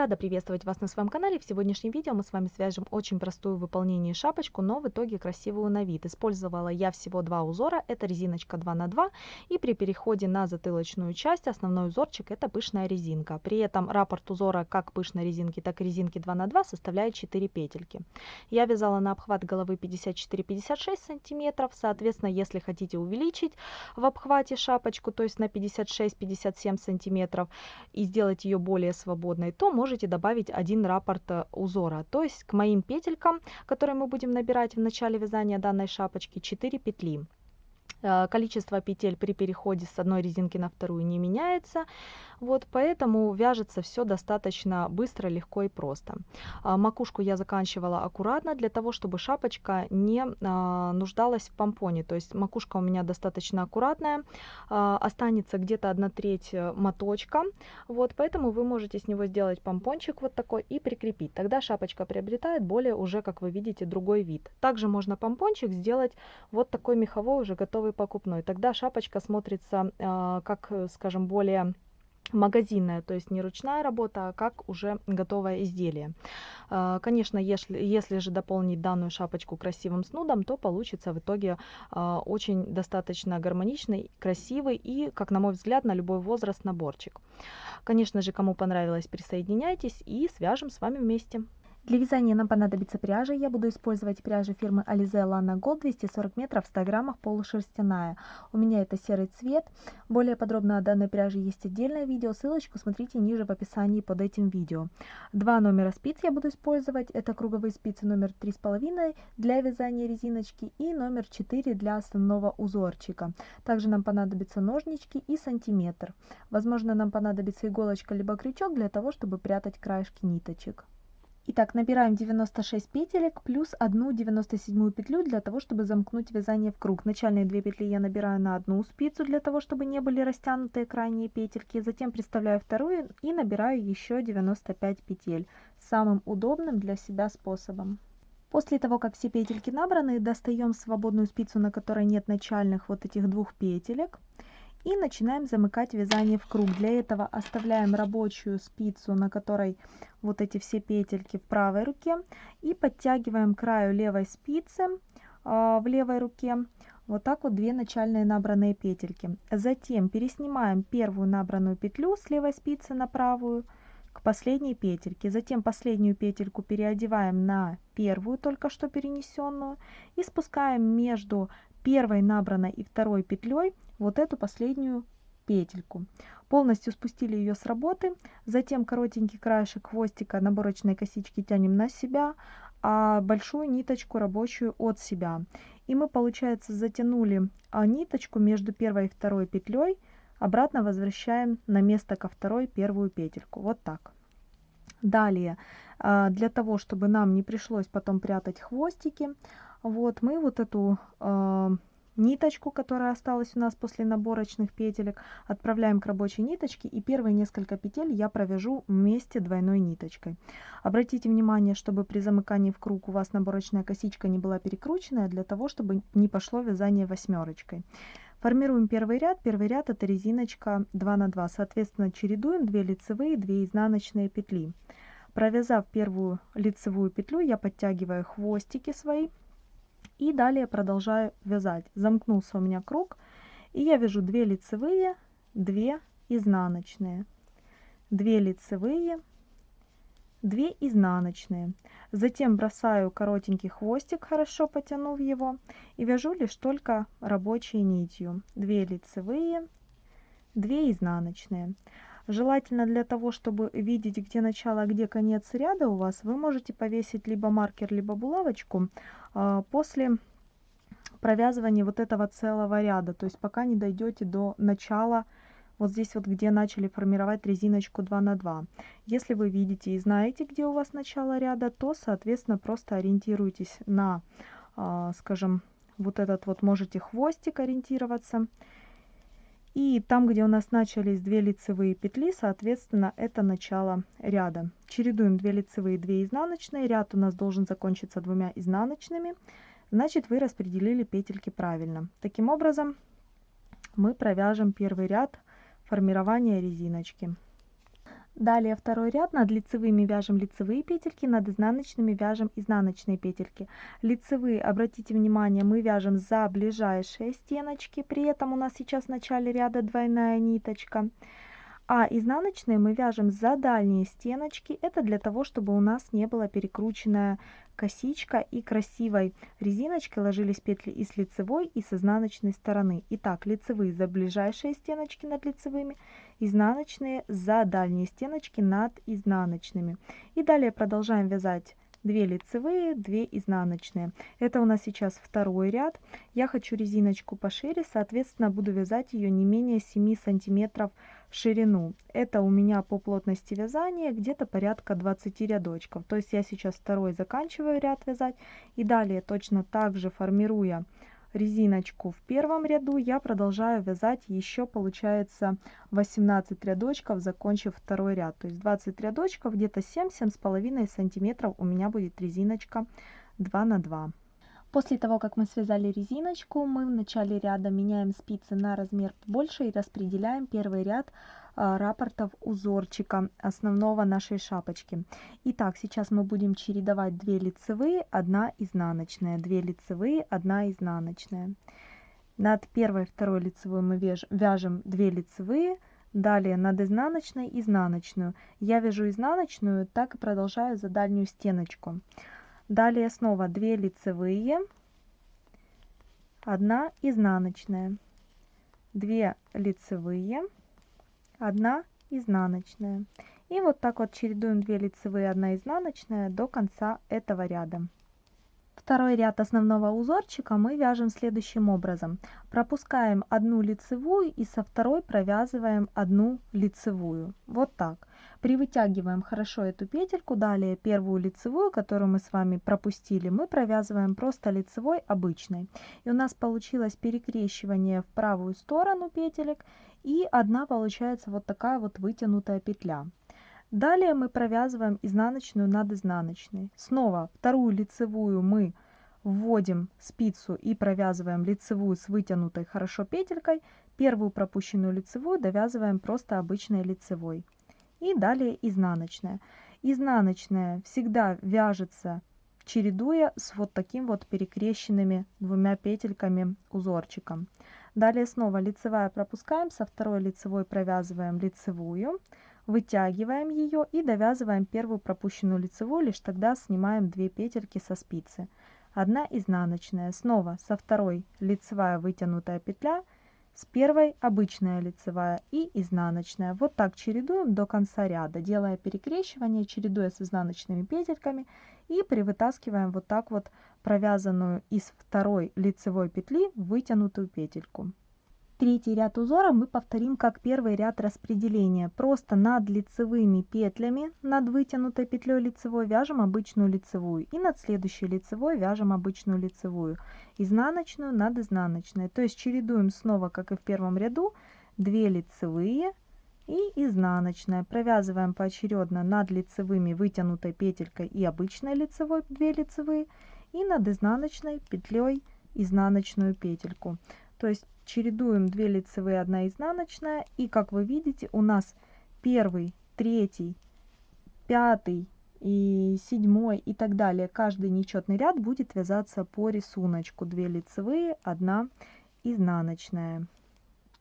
Рада приветствовать вас на своем канале. В сегодняшнем видео мы с вами свяжем очень простую в выполнении шапочку, но в итоге красивую на вид. Использовала я всего два узора. Это резиночка 2 на 2 и при переходе на затылочную часть основной узорчик это пышная резинка. При этом раппорт узора как пышной резинки, так и резинки 2 на 2 составляет 4 петельки. Я вязала на обхват головы 54-56 сантиметров. Соответственно, если хотите увеличить в обхвате шапочку, то есть на 56-57 сантиметров и сделать ее более свободной, то можете добавить один раппорт э, узора. То есть к моим петелькам, которые мы будем набирать в начале вязания данной шапочки, 4 петли. Э, количество петель при переходе с одной резинки на вторую не меняется. Вот поэтому вяжется все достаточно быстро, легко и просто. А, макушку я заканчивала аккуратно для того, чтобы шапочка не а, нуждалась в помпоне. То есть макушка у меня достаточно аккуратная, а, останется где-то 1 треть э, моточка. Вот поэтому вы можете с него сделать помпончик вот такой и прикрепить. Тогда шапочка приобретает более уже, как вы видите, другой вид. Также можно помпончик сделать вот такой меховой уже готовый покупной. Тогда шапочка смотрится как, э, скажем, более магазинная, то есть не ручная работа, а как уже готовое изделие. А, конечно, если, если же дополнить данную шапочку красивым снудом, то получится в итоге а, очень достаточно гармоничный, красивый и, как на мой взгляд, на любой возраст наборчик. Конечно же, кому понравилось, присоединяйтесь и свяжем с вами вместе. Для вязания нам понадобится пряжа. Я буду использовать пряжу фирмы Alize Lana Gold 240 метров в 100 граммах полушерстяная. У меня это серый цвет. Более подробно о данной пряже есть отдельное видео. Ссылочку смотрите ниже в описании под этим видео. Два номера спиц я буду использовать. Это круговые спицы номер 3,5 для вязания резиночки и номер 4 для основного узорчика. Также нам понадобятся ножнички и сантиметр. Возможно нам понадобится иголочка либо крючок для того, чтобы прятать краешки ниточек. Итак, набираем 96 петелек плюс одну 97 петлю для того, чтобы замкнуть вязание в круг. Начальные две петли я набираю на одну спицу для того, чтобы не были растянутые крайние петельки. Затем приставляю вторую и набираю еще 95 петель самым удобным для себя способом. После того, как все петельки набраны, достаем свободную спицу, на которой нет начальных вот этих двух петелек и начинаем замыкать вязание в круг. Для этого оставляем рабочую спицу, на которой вот эти все петельки в правой руке и подтягиваем краю левой спицы э, в левой руке вот так вот две начальные набранные петельки. Затем переснимаем первую набранную петлю с левой спицы на правую к последней петельке. Затем последнюю петельку переодеваем на первую только что перенесенную и спускаем между первой набранной и второй петлей вот эту последнюю петельку. Полностью спустили ее с работы, затем коротенький краешек хвостика наборочной косички тянем на себя, а большую ниточку рабочую от себя. И мы, получается, затянули а, ниточку между первой и второй петлей, обратно возвращаем на место ко второй первую петельку. Вот так. Далее, а, для того, чтобы нам не пришлось потом прятать хвостики, вот мы вот эту а, ниточку, которая осталась у нас после наборочных петелек, отправляем к рабочей ниточке и первые несколько петель я провяжу вместе двойной ниточкой. Обратите внимание, чтобы при замыкании в круг у вас наборочная косичка не была перекрученная, для того, чтобы не пошло вязание восьмерочкой. Формируем первый ряд. Первый ряд это резиночка 2 на 2. Соответственно, чередуем 2 лицевые, 2 изнаночные петли. Провязав первую лицевую петлю, я подтягиваю хвостики свои и далее продолжаю вязать. Замкнулся у меня круг, и я вяжу 2 лицевые, 2 изнаночные, 2 лицевые, 2 изнаночные. Затем бросаю коротенький хвостик, хорошо потянув его, и вяжу лишь только рабочей нитью. 2 лицевые, 2 изнаночные. Желательно для того, чтобы видеть, где начало, а где конец ряда у вас, вы можете повесить либо маркер, либо булавочку после провязывания вот этого целого ряда. То есть пока не дойдете до начала, вот здесь вот, где начали формировать резиночку 2 на 2. Если вы видите и знаете, где у вас начало ряда, то, соответственно, просто ориентируйтесь на, а, скажем, вот этот вот можете хвостик ориентироваться. И там, где у нас начались 2 лицевые петли, соответственно, это начало ряда. Чередуем 2 лицевые, 2 изнаночные. Ряд у нас должен закончиться двумя изнаночными. Значит, вы распределили петельки правильно. Таким образом, мы провяжем первый ряд формирования резиночки. Далее второй ряд над лицевыми вяжем лицевые петельки, над изнаночными вяжем изнаночные петельки. Лицевые, обратите внимание, мы вяжем за ближайшие стеночки, при этом у нас сейчас в начале ряда двойная ниточка. А изнаночные мы вяжем за дальние стеночки, это для того, чтобы у нас не была перекрученная косичка и красивой резиночкой ложились петли и с лицевой, и с изнаночной стороны. Итак, лицевые за ближайшие стеночки над лицевыми, изнаночные за дальние стеночки над изнаночными. И далее продолжаем вязать 2 лицевые, 2 изнаночные. Это у нас сейчас второй ряд. Я хочу резиночку пошире, соответственно, буду вязать ее не менее 7 сантиметров ширину. Это у меня по плотности вязания где-то порядка 20 рядочков. То есть я сейчас второй заканчиваю ряд вязать и далее точно так же формируя резиночку в первом ряду я продолжаю вязать еще получается 18 рядочков закончив второй ряд. То есть 20 рядочков где-то 7 семь с половиной сантиметров у меня будет резиночка 2 на 2 После того, как мы связали резиночку, мы в начале ряда меняем спицы на размер больше и распределяем первый ряд рапортов узорчика основного нашей шапочки. Итак, сейчас мы будем чередовать 2 лицевые, 1 изнаночная, 2 лицевые, 1 изнаночная. Над первой и второй лицевой мы вяжем 2 лицевые, далее над изнаночной изнаночную. Я вяжу изнаночную, так и продолжаю за дальнюю стеночку. Далее снова 2 лицевые, 1 изнаночная, 2 лицевые, 1 изнаночная. И вот так вот чередуем 2 лицевые, 1 изнаночная до конца этого ряда. Второй ряд основного узорчика мы вяжем следующим образом. Пропускаем одну лицевую и со второй провязываем одну лицевую. Вот так. Привытягиваем хорошо эту петельку, далее первую лицевую, которую мы с вами пропустили, мы провязываем просто лицевой обычной. И у нас получилось перекрещивание в правую сторону петелек, и одна получается вот такая вот вытянутая петля. Далее мы провязываем изнаночную над изнаночной. Снова вторую лицевую мы вводим спицу и провязываем лицевую с вытянутой хорошо петелькой. Первую пропущенную лицевую довязываем просто обычной лицевой и далее изнаночная. Изнаночная всегда вяжется чередуя с вот таким вот перекрещенными двумя петельками узорчиком. Далее снова лицевая пропускаем, со второй лицевой провязываем лицевую, вытягиваем ее и довязываем первую пропущенную лицевую, лишь тогда снимаем 2 петельки со спицы. Одна изнаночная, снова со второй лицевая вытянутая петля, с первой обычная лицевая и изнаночная. Вот так чередуем до конца ряда, делая перекрещивание, чередуя с изнаночными петельками и привытаскиваем вот так вот провязанную из второй лицевой петли вытянутую петельку. Третий ряд узора мы повторим как первый ряд распределения. Просто над лицевыми петлями, над вытянутой петлей лицевой вяжем обычную лицевую. И над следующей лицевой вяжем обычную лицевую. Изнаночную над изнаночной. То есть чередуем снова, как и в первом ряду, 2 лицевые и изнаночная. Провязываем поочередно над лицевыми вытянутой петелькой и обычной лицевой 2 лицевые. И над изнаночной петлей изнаночную петельку. То есть чередуем 2 лицевые 1 изнаночная. И как вы видите у нас первый третий пятый и седьмой и так далее. Каждый нечетный ряд будет вязаться по рисунку. 2 лицевые 1 изнаночная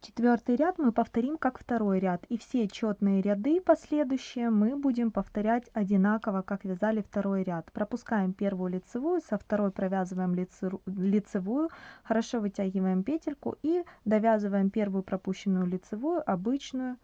Четвертый ряд мы повторим как второй ряд, и все четные ряды последующие мы будем повторять одинаково, как вязали второй ряд. Пропускаем первую лицевую, со второй провязываем лицевую, хорошо вытягиваем петельку и довязываем первую пропущенную лицевую, обычную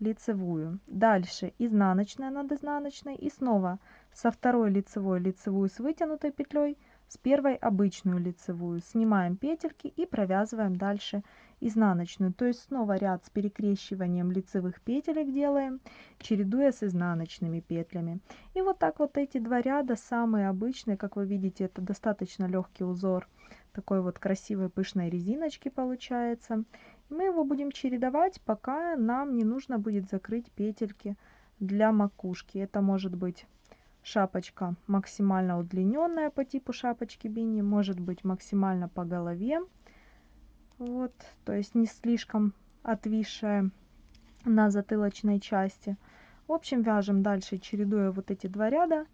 лицевую. Дальше изнаночная над изнаночной и снова со второй лицевой лицевую с вытянутой петлей, с первой обычную лицевую. Снимаем петельки и провязываем дальше изнаночную. То есть снова ряд с перекрещиванием лицевых петелек делаем, чередуя с изнаночными петлями. И вот так вот эти два ряда самые обычные, как вы видите, это достаточно легкий узор такой вот красивой пышной резиночки получается. Мы его будем чередовать, пока нам не нужно будет закрыть петельки для макушки. Это может быть шапочка максимально удлиненная по типу шапочки бини, может быть максимально по голове. Вот, то есть не слишком отвисшая на затылочной части. В общем, вяжем дальше, чередуя вот эти два ряда.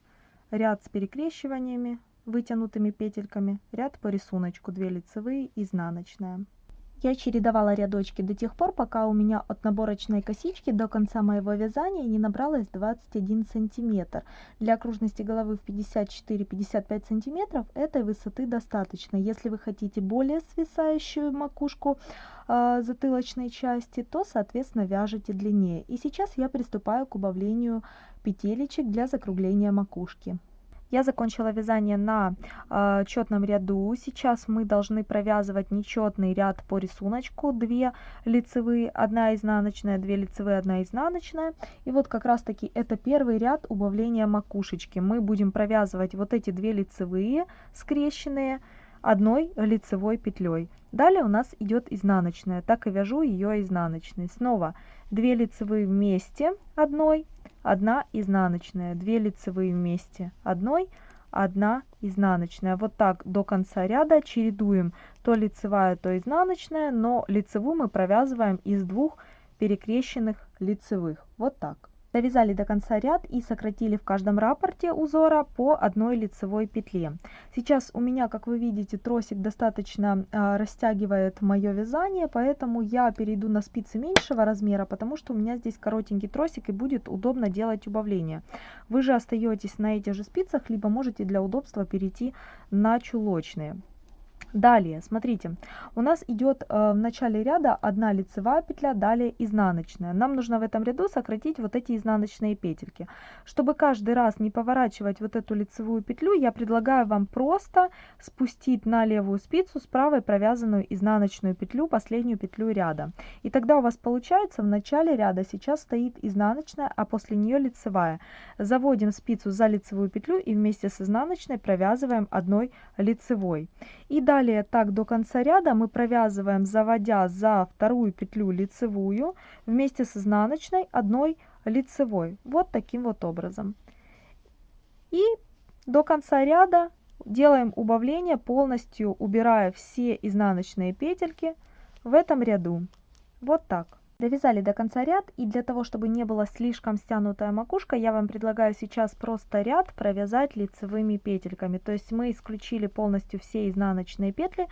Ряд с перекрещиваниями, вытянутыми петельками, ряд по рисунку, 2 лицевые, изнаночная. Я чередовала рядочки до тех пор, пока у меня от наборочной косички до конца моего вязания не набралось 21 сантиметр. Для окружности головы в 54-55 сантиметров этой высоты достаточно. Если вы хотите более свисающую макушку э, затылочной части, то соответственно вяжите длиннее. И сейчас я приступаю к убавлению петелечек для закругления макушки. Я закончила вязание на э, четном ряду. Сейчас мы должны провязывать нечетный ряд по рисунку. 2 лицевые, 1 изнаночная, 2 лицевые, 1 изнаночная. И вот как раз таки это первый ряд убавления макушечки. Мы будем провязывать вот эти 2 лицевые скрещенные одной лицевой петлей. Далее у нас идет изнаночная. Так и вяжу ее изнаночной. Снова 2 лицевые вместе одной 1 изнаночная, 2 лицевые вместе одной, 1 изнаночная. Вот так до конца ряда чередуем то лицевая, то изнаночная, но лицевую мы провязываем из двух перекрещенных лицевых. Вот так. Довязали до конца ряд и сократили в каждом раппорте узора по одной лицевой петле. Сейчас у меня, как вы видите, тросик достаточно э, растягивает мое вязание, поэтому я перейду на спицы меньшего размера, потому что у меня здесь коротенький тросик и будет удобно делать убавление. Вы же остаетесь на этих же спицах, либо можете для удобства перейти на чулочные. Далее, смотрите, у нас идет э, в начале ряда одна лицевая петля, далее изнаночная. Нам нужно в этом ряду сократить вот эти изнаночные петельки. Чтобы каждый раз не поворачивать вот эту лицевую петлю, я предлагаю вам просто спустить на левую спицу с правой провязанную изнаночную петлю, последнюю петлю ряда. И тогда у вас получается в начале ряда сейчас стоит изнаночная, а после нее лицевая. Заводим спицу за лицевую петлю и вместе с изнаночной провязываем одной лицевой. И далее так до конца ряда мы провязываем, заводя за вторую петлю лицевую вместе с изнаночной одной лицевой. Вот таким вот образом. И до конца ряда делаем убавление, полностью убирая все изнаночные петельки в этом ряду. Вот так. Довязали до конца ряд и для того, чтобы не была слишком стянутая макушка, я вам предлагаю сейчас просто ряд провязать лицевыми петельками. То есть мы исключили полностью все изнаночные петли,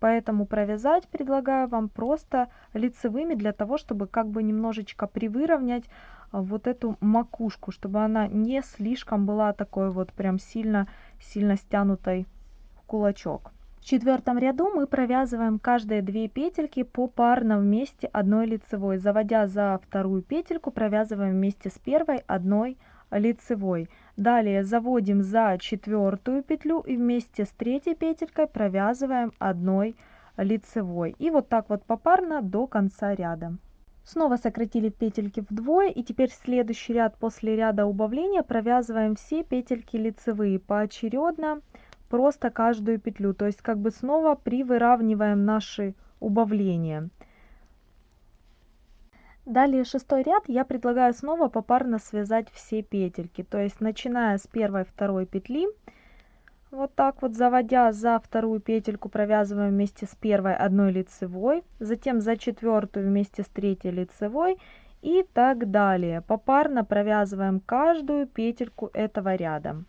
поэтому провязать предлагаю вам просто лицевыми для того, чтобы как бы немножечко привыровнять а, вот эту макушку, чтобы она не слишком была такой вот прям сильно, сильно стянутой в кулачок. В четвертом ряду мы провязываем каждые две петельки попарно вместе одной лицевой. Заводя за вторую петельку, провязываем вместе с первой одной лицевой. Далее заводим за четвертую петлю и вместе с третьей петелькой провязываем одной лицевой. И вот так вот попарно до конца ряда. Снова сократили петельки вдвое и теперь следующий ряд после ряда убавления провязываем все петельки лицевые поочередно просто каждую петлю. То есть как бы снова привыравниваем наши убавления. Далее шестой ряд я предлагаю снова попарно связать все петельки. То есть начиная с первой второй петли, вот так вот заводя за вторую петельку провязываем вместе с первой одной лицевой, затем за четвертую вместе с третьей лицевой и так далее. Попарно провязываем каждую петельку этого ряда.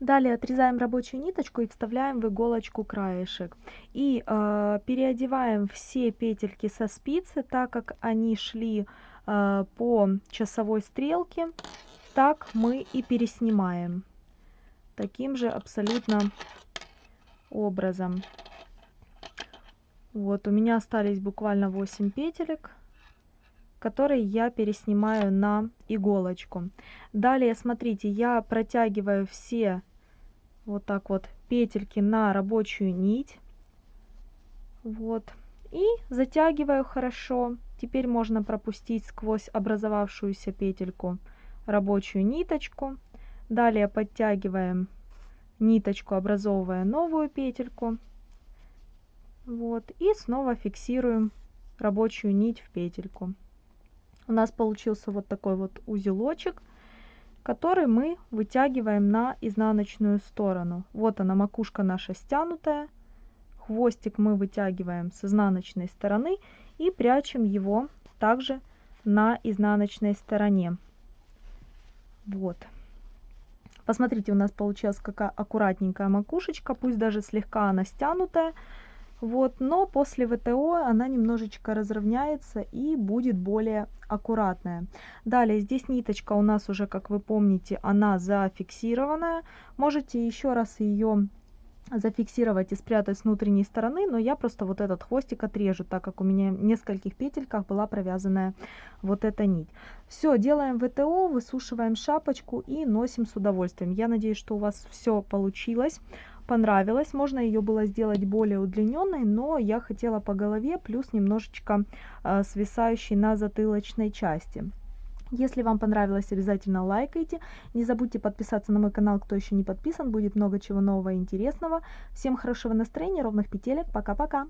Далее отрезаем рабочую ниточку и вставляем в иголочку краешек. И э, переодеваем все петельки со спицы, так как они шли э, по часовой стрелке, так мы и переснимаем. Таким же абсолютно образом. Вот, у меня остались буквально 8 петелек которые я переснимаю на иголочку. Далее, смотрите, я протягиваю все вот так вот петельки на рабочую нить. Вот. И затягиваю хорошо. Теперь можно пропустить сквозь образовавшуюся петельку рабочую ниточку. Далее подтягиваем ниточку, образовывая новую петельку. Вот. И снова фиксируем рабочую нить в петельку. У нас получился вот такой вот узелочек который мы вытягиваем на изнаночную сторону. Вот она, макушка наша стянутая. Хвостик мы вытягиваем с изнаночной стороны и прячем его также на изнаночной стороне. Вот. Посмотрите, у нас получилась какая аккуратненькая макушечка, пусть даже слегка она стянутая. Вот, но после ВТО она немножечко разровняется и будет более аккуратная. Далее, здесь ниточка у нас уже, как вы помните, она зафиксированная. Можете еще раз ее зафиксировать и спрятать с внутренней стороны, но я просто вот этот хвостик отрежу, так как у меня в нескольких петельках была провязанная вот эта нить. Все, делаем ВТО, высушиваем шапочку и носим с удовольствием. Я надеюсь, что у вас все получилось понравилось. Можно ее было сделать более удлиненной, но я хотела по голове, плюс немножечко э, свисающей на затылочной части. Если вам понравилось, обязательно лайкайте. Не забудьте подписаться на мой канал, кто еще не подписан. Будет много чего нового и интересного. Всем хорошего настроения, ровных петелек. Пока-пока.